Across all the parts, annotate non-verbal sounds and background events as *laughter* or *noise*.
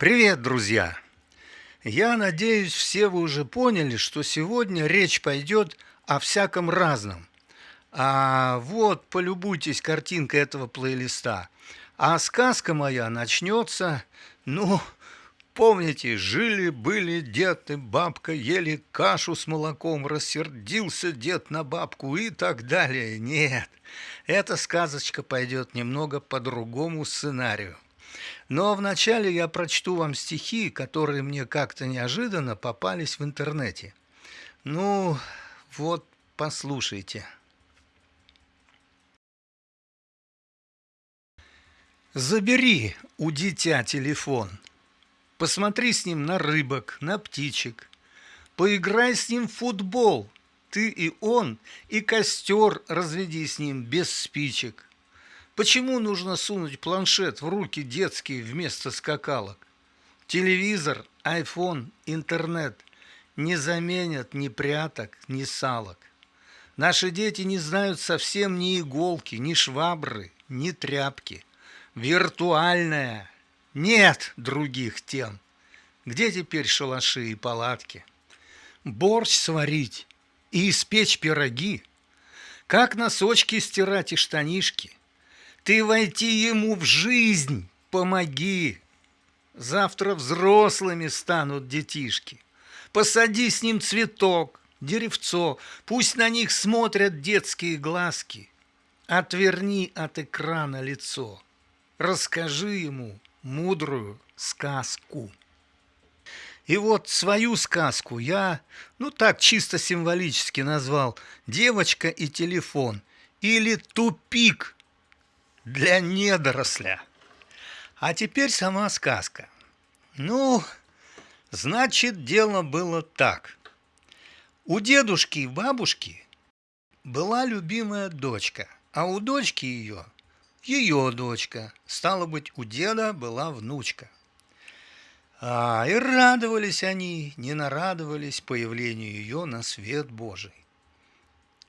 Привет, друзья! Я надеюсь, все вы уже поняли, что сегодня речь пойдет о всяком разном. А вот, полюбуйтесь картинкой этого плейлиста. А сказка моя начнется, ну, помните, жили-были дед и бабка, ели кашу с молоком, рассердился дед на бабку и так далее. Нет, эта сказочка пойдет немного по другому сценарию. Но вначале я прочту вам стихи, которые мне как-то неожиданно попались в интернете. Ну, вот, послушайте. Забери у дитя телефон, посмотри с ним на рыбок, на птичек, поиграй с ним в футбол, ты и он, и костер разведи с ним без спичек. Почему нужно сунуть планшет в руки детские вместо скакалок? Телевизор, айфон, интернет не заменят ни пряток, ни салок. Наши дети не знают совсем ни иголки, ни швабры, ни тряпки. Виртуальная. Нет других тем. Где теперь шалаши и палатки? Борщ сварить и испечь пироги. Как носочки стирать и штанишки – ты войти ему в жизнь помоги. Завтра взрослыми станут детишки. Посади с ним цветок, деревцо, Пусть на них смотрят детские глазки. Отверни от экрана лицо. Расскажи ему мудрую сказку. И вот свою сказку я, ну так чисто символически назвал «Девочка и телефон» или «Тупик» для недоросля. А теперь сама сказка. Ну, значит, дело было так. У дедушки и бабушки была любимая дочка, а у дочки ее ее дочка. Стало быть, у деда была внучка. А, и радовались они, не нарадовались появлению ее на свет Божий.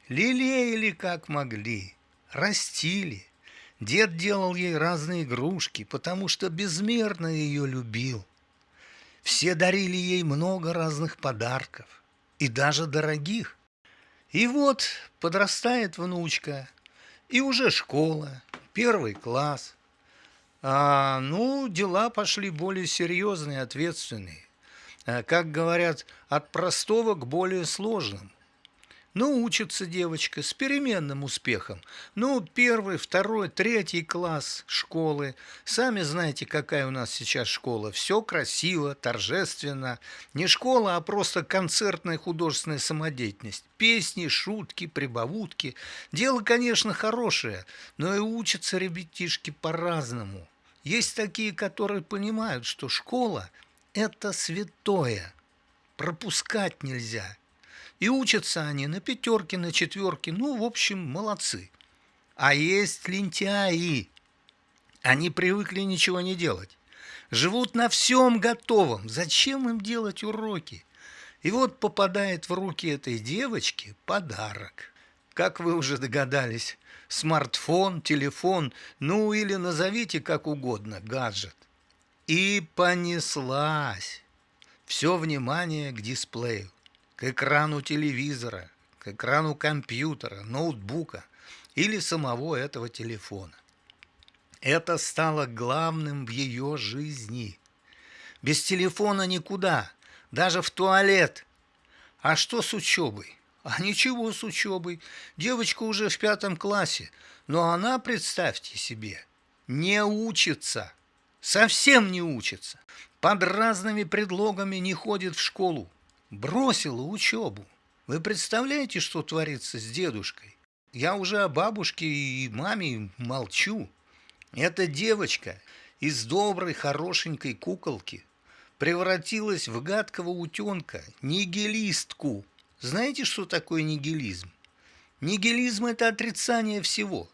Лелеяли как могли, растили, Дед делал ей разные игрушки, потому что безмерно ее любил. Все дарили ей много разных подарков, и даже дорогих. И вот подрастает внучка, и уже школа, первый класс. А, ну, дела пошли более серьезные, ответственные. А, как говорят, от простого к более сложному. Ну, учится девочка с переменным успехом. Ну, первый, второй, третий класс школы. Сами знаете, какая у нас сейчас школа. Все красиво, торжественно. Не школа, а просто концертная художественная самодеятельность. Песни, шутки, прибавутки. Дело, конечно, хорошее, но и учатся ребятишки по-разному. Есть такие, которые понимают, что школа – это святое. Пропускать нельзя – и учатся они на пятерке, на четверке. Ну, в общем, молодцы. А есть лентяи. Они привыкли ничего не делать. Живут на всем готовом. Зачем им делать уроки? И вот попадает в руки этой девочки подарок. Как вы уже догадались, смартфон, телефон, ну или назовите как угодно, гаджет. И понеслась. Все внимание к дисплею к экрану телевизора, к экрану компьютера, ноутбука или самого этого телефона. Это стало главным в ее жизни. Без телефона никуда, даже в туалет. А что с учебой? А ничего с учебой. Девочка уже в пятом классе, но она, представьте себе, не учится. Совсем не учится. Под разными предлогами не ходит в школу бросила учебу. Вы представляете, что творится с дедушкой? Я уже о бабушке и маме молчу. Эта девочка из доброй, хорошенькой куколки превратилась в гадкого утенка, нигилистку. Знаете, что такое нигилизм? Нигилизм – это отрицание всего.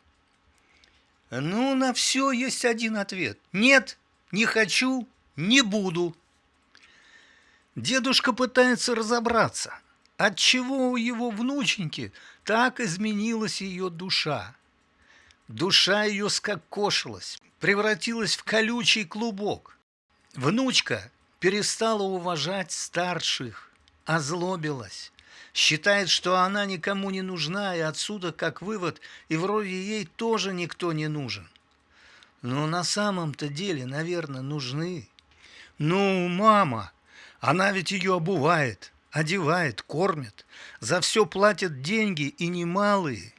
Ну, на все есть один ответ. Нет, не хочу, не буду. Дедушка пытается разобраться, отчего у его внученьки так изменилась ее душа. Душа ее скокошилась, превратилась в колючий клубок. Внучка перестала уважать старших, озлобилась, считает, что она никому не нужна, и отсюда, как вывод, и вроде ей тоже никто не нужен. Но на самом-то деле, наверное, нужны. Ну, мама, она ведь ее обувает, одевает, кормит, за все платят деньги и немалые.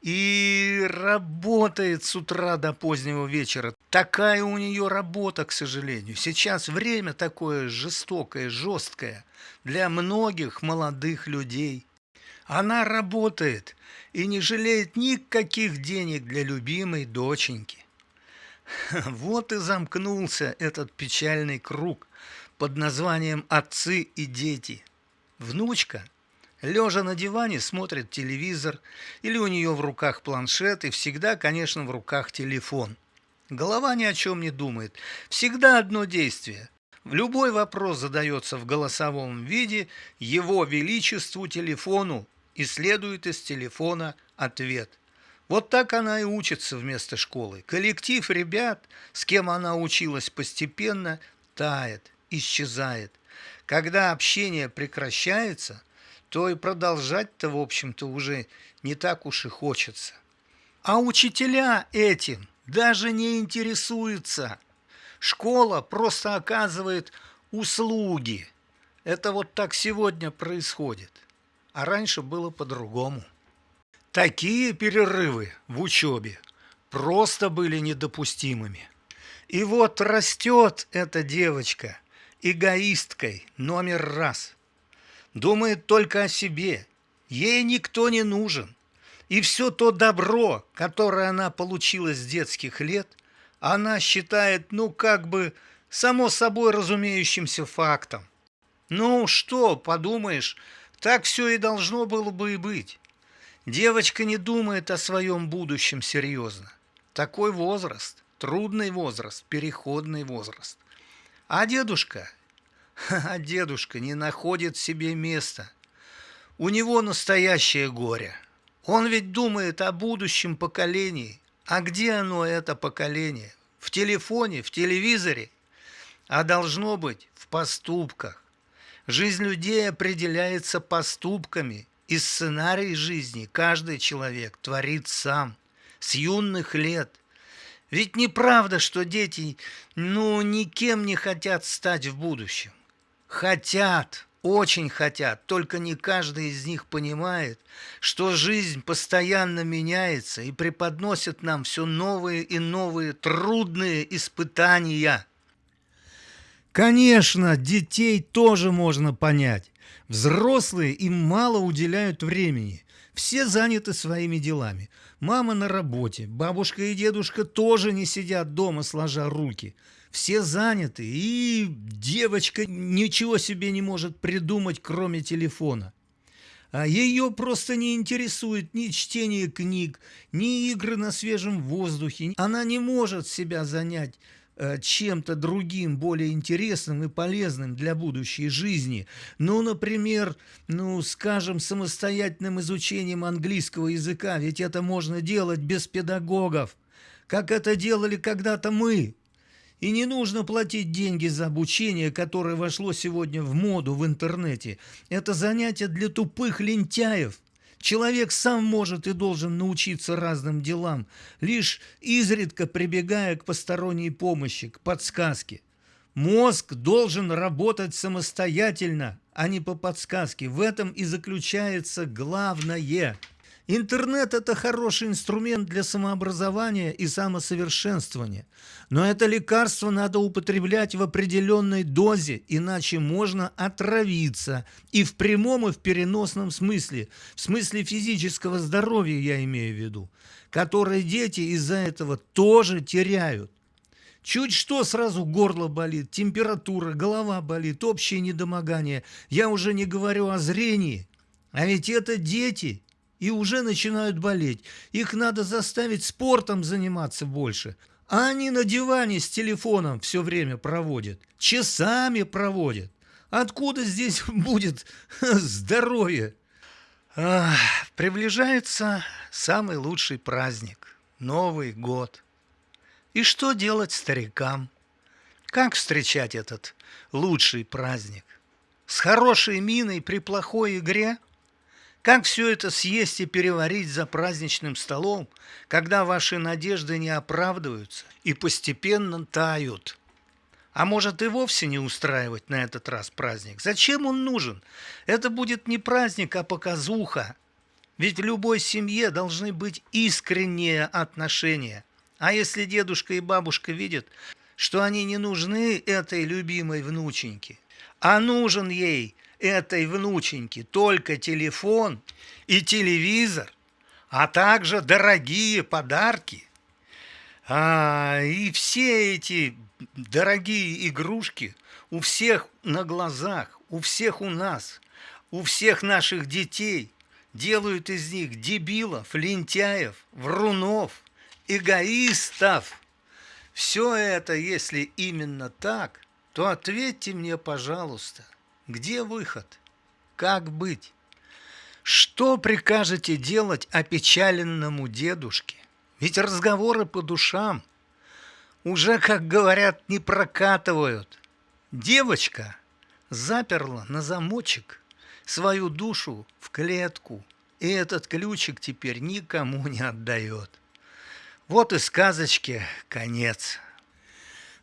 И работает с утра до позднего вечера. Такая у нее работа, к сожалению. Сейчас время такое жестокое, жесткое для многих молодых людей. Она работает и не жалеет никаких денег для любимой доченьки. *laughs* Вот и замкнулся этот печальный круг под названием «Отцы и дети». Внучка – Лежа на диване смотрит телевизор, или у нее в руках планшет, и всегда, конечно, в руках телефон. Голова ни о чем не думает. Всегда одно действие. Любой вопрос задается в голосовом виде его величеству телефону, и следует из телефона ответ. Вот так она и учится вместо школы. Коллектив ребят, с кем она училась постепенно, тает, исчезает. Когда общение прекращается – то и продолжать-то, в общем-то, уже не так уж и хочется. А учителя этим даже не интересуются. Школа просто оказывает услуги. Это вот так сегодня происходит. А раньше было по-другому. Такие перерывы в учебе просто были недопустимыми. И вот растет эта девочка эгоисткой номер раз – думает только о себе. Ей никто не нужен. И все то добро, которое она получила с детских лет, она считает, ну, как бы, само собой разумеющимся фактом. Ну, что, подумаешь, так все и должно было бы и быть. Девочка не думает о своем будущем серьезно. Такой возраст, трудный возраст, переходный возраст. А дедушка *laughs* а дедушка не находит себе места. У него настоящее горе. Он ведь думает о будущем поколении. А где оно, это поколение? В телефоне, в телевизоре? А должно быть в поступках. Жизнь людей определяется поступками, и сценарий жизни каждый человек творит сам, с юных лет – ведь неправда, что дети, ну, никем не хотят стать в будущем. Хотят, очень хотят, только не каждый из них понимает, что жизнь постоянно меняется и преподносит нам все новые и новые трудные испытания. Конечно, детей тоже можно понять. Взрослые им мало уделяют времени. Все заняты своими делами. Мама на работе, бабушка и дедушка тоже не сидят дома, сложа руки – все заняты, и девочка ничего себе не может придумать, кроме телефона. А ее просто не интересует ни чтение книг, ни игры на свежем воздухе. Она не может себя занять чем-то другим, более интересным и полезным для будущей жизни. Ну, например, ну, скажем, самостоятельным изучением английского языка, ведь это можно делать без педагогов, как это делали когда-то мы. И не нужно платить деньги за обучение, которое вошло сегодня в моду в интернете. Это занятие для тупых лентяев. Человек сам может и должен научиться разным делам, лишь изредка прибегая к посторонней помощи, к подсказке. Мозг должен работать самостоятельно, а не по подсказке. В этом и заключается главное – Интернет – это хороший инструмент для самообразования и самосовершенствования. Но это лекарство надо употреблять в определенной дозе, иначе можно отравиться. И в прямом, и в переносном смысле. В смысле физического здоровья я имею в виду. Которые дети из-за этого тоже теряют. Чуть что, сразу горло болит, температура, голова болит, общее недомогание. Я уже не говорю о зрении. А ведь это дети – и уже начинают болеть. Их надо заставить спортом заниматься больше. А они на диване с телефоном все время проводят. Часами проводят. Откуда здесь *laughs* будет здоровье? Приближается самый лучший праздник – Новый год. И что делать старикам? Как встречать этот лучший праздник? С хорошей миной при плохой игре? Как все это съесть и переварить за праздничным столом, когда ваши надежды не оправдываются и постепенно тают? А может и вовсе не устраивать на этот раз праздник? Зачем он нужен? Это будет не праздник, а показуха. Ведь в любой семье должны быть искренние отношения. А если дедушка и бабушка видят, что они не нужны этой любимой внученьке, а нужен ей этой внученьке только телефон и телевизор, а также дорогие подарки. А, и все эти дорогие игрушки у всех на глазах, у всех у нас, у всех наших детей делают из них дебилов, лентяев, врунов, эгоистов. Все это, если именно так, то ответьте мне, пожалуйста, где выход? Как быть? Что прикажете делать опечаленному дедушке? Ведь разговоры по душам уже, как говорят, не прокатывают. Девочка заперла на замочек свою душу в клетку, и этот ключик теперь никому не отдает. Вот и сказочке конец.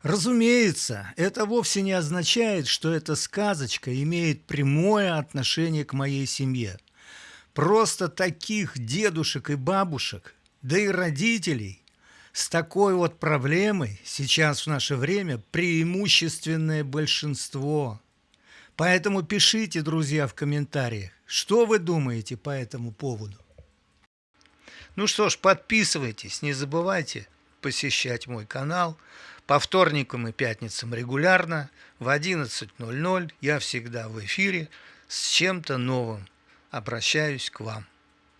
Разумеется, это вовсе не означает, что эта сказочка имеет прямое отношение к моей семье. Просто таких дедушек и бабушек, да и родителей с такой вот проблемой сейчас в наше время преимущественное большинство. Поэтому пишите, друзья, в комментариях, что вы думаете по этому поводу. Ну что ж, подписывайтесь, не забывайте посещать мой канал. По вторникам и пятницам регулярно в 11.00 я всегда в эфире с чем-то новым. Обращаюсь к вам.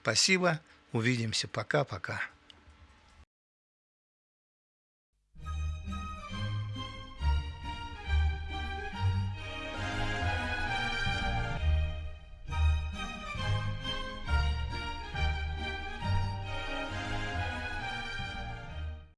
Спасибо, увидимся, пока-пока.